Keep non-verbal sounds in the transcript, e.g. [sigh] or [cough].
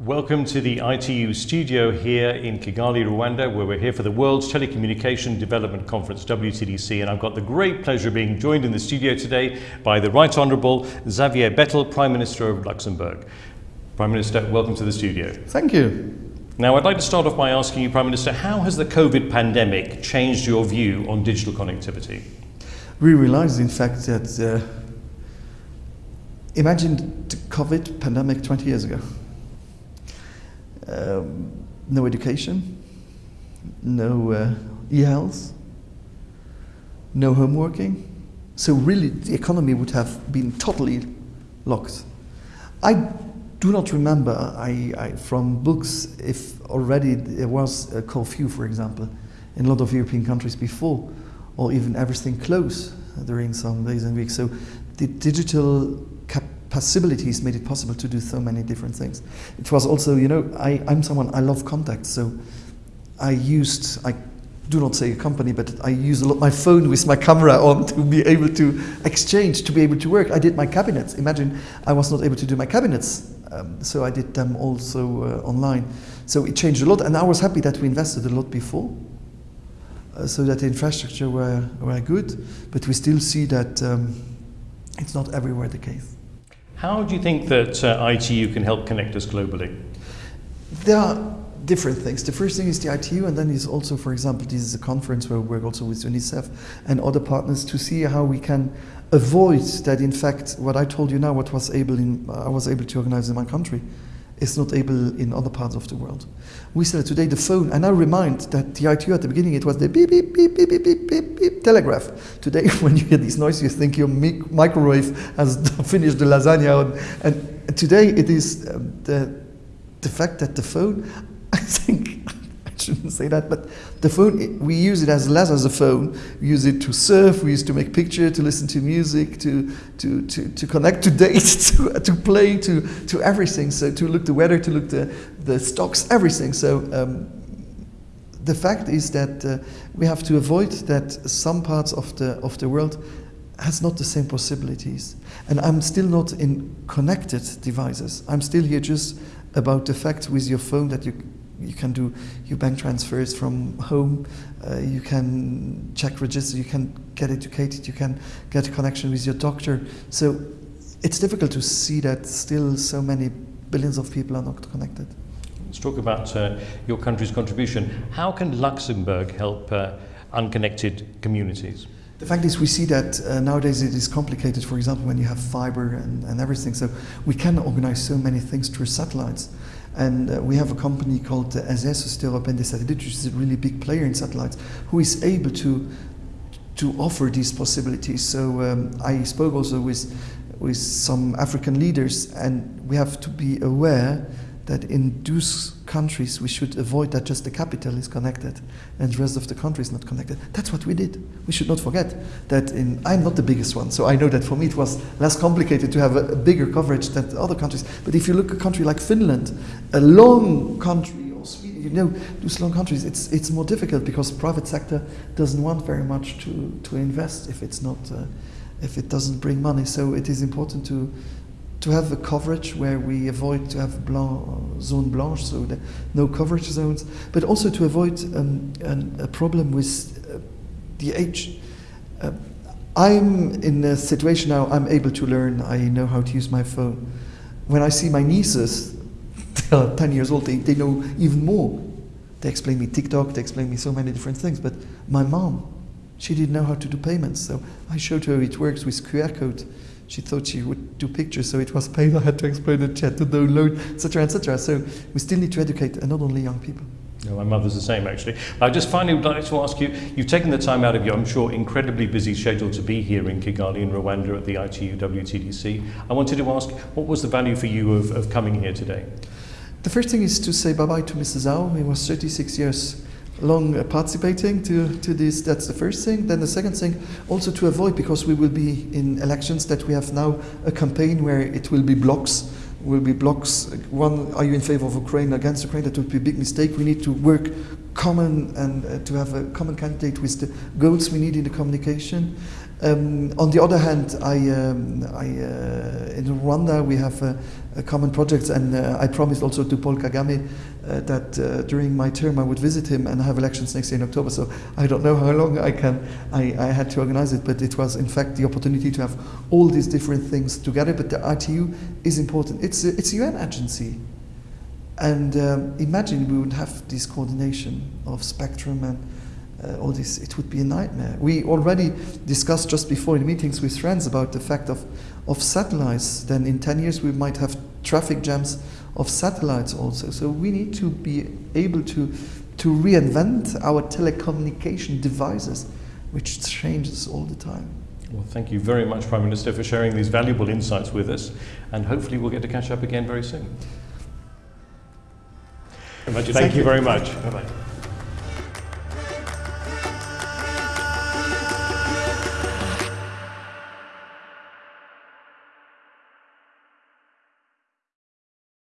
Welcome to the ITU studio here in Kigali, Rwanda, where we're here for the World's Telecommunication Development Conference, WTDC, and I've got the great pleasure of being joined in the studio today by the Right Honourable Xavier Bettel, Prime Minister of Luxembourg. Prime Minister, welcome to the studio. Thank you. Now, I'd like to start off by asking you, Prime Minister, how has the COVID pandemic changed your view on digital connectivity? We realized, in fact, that uh, imagine the COVID pandemic 20 years ago. Um, no education, no uh, e-health, no homeworking. So really the economy would have been totally locked. I do not remember I, I, from books if already there was a curfew, for example, in a lot of European countries before, or even everything closed during some days and weeks. So the digital possibilities made it possible to do so many different things. It was also, you know, I, I'm someone, I love contact, so I used, I do not say a company, but I use a lot my phone with my camera on to be able to exchange, to be able to work. I did my cabinets. Imagine I was not able to do my cabinets, um, so I did them also uh, online. So it changed a lot, and I was happy that we invested a lot before, uh, so that the infrastructure were, were good, but we still see that um, it's not everywhere the case. How do you think that uh, ITU can help connect us globally? There are different things. The first thing is the ITU, and then is also, for example, this is a conference where we work also with UNICEF and other partners to see how we can avoid that. In fact, what I told you now, what was able in, I was able to organize in my country, is not able in other parts of the world. We said today the phone, and I remind that the ITU at the beginning it was the beep beep beep beep beep beep beep, beep telegraph. Today [laughs] when you hear these noises, you think your microwave has [laughs] finished the lasagna, and, and today it is um, the the fact that the phone, [laughs] I think shouldn't say that, but the phone, we use it as less as a phone. We use it to surf, we use it to make pictures, to listen to music, to, to, to, to connect to dates, [laughs] to, to play, to, to everything. So to look the weather, to look the, the stocks, everything. So um, the fact is that uh, we have to avoid that some parts of the, of the world has not the same possibilities. And I'm still not in connected devices. I'm still here just about the fact with your phone that you you can do your bank transfers from home, uh, you can check register, you can get educated, you can get a connection with your doctor. So it's difficult to see that still so many billions of people are not connected. Let's talk about uh, your country's contribution. How can Luxembourg help uh, unconnected communities? The fact is we see that uh, nowadays it is complicated, for example, when you have fiber and, and everything. So we can organize so many things through satellites. And uh, we have a company called uh, Satellites, which is a really big player in satellites, who is able to to offer these possibilities. So um, I spoke also with with some African leaders, and we have to be aware that in those countries we should avoid that just the capital is connected and the rest of the country is not connected. That's what we did. We should not forget that in, I'm not the biggest one, so I know that for me it was less complicated to have a, a bigger coverage than other countries. But if you look at a country like Finland, a long country, or Sweden, you know, those long countries, it's, it's more difficult because private sector doesn't want very much to, to invest if it's not, uh, if it doesn't bring money. So it is important to, to have a coverage where we avoid to have blanc, zone blanche, so no coverage zones, but also to avoid um, an, a problem with uh, the age. Uh, I'm in a situation now, I'm able to learn, I know how to use my phone. When I see my nieces, [laughs] they are 10 years old, they, they know even more. They explain me TikTok, they explain me so many different things, but my mom, she didn't know how to do payments, so I showed her it works with QR code she thought she would do pictures, so it was pain. I had to explain it, she had to download, etc., etc. So we still need to educate, and not only young people. No, my mother's the same, actually. I just finally would like to ask you, you've taken the time out of your, I'm sure, incredibly busy schedule to be here in Kigali in Rwanda at the ITU WTDC. I wanted to ask, what was the value for you of, of coming here today? The first thing is to say bye-bye to Mrs. Zhao. He was 36 years long uh, participating to, to this. That's the first thing. Then the second thing, also to avoid, because we will be in elections, that we have now a campaign where it will be blocks. Will be blocks. One, are you in favor of Ukraine against Ukraine? That would be a big mistake. We need to work common and uh, to have a common candidate with the goals we need in the communication. Um, on the other hand, I, um, I, uh, in Rwanda we have a, common project, and uh, I promised also to Paul Kagame uh, that uh, during my term I would visit him and have elections next year in October. So I don't know how long I can. I, I had to organize it, but it was in fact the opportunity to have all these different things together. But the ITU is important. It's a, it's a UN agency. And um, imagine we would have this coordination of spectrum and uh, all this, it would be a nightmare. We already discussed just before in meetings with friends about the fact of, of satellites. Then in 10 years we might have traffic jams of satellites also. So we need to be able to, to reinvent our telecommunication devices, which changes all the time. Well, thank you very much, Prime Minister, for sharing these valuable insights with us, and hopefully we'll get to catch up again very soon. Thank, thank you very much. Bye-bye.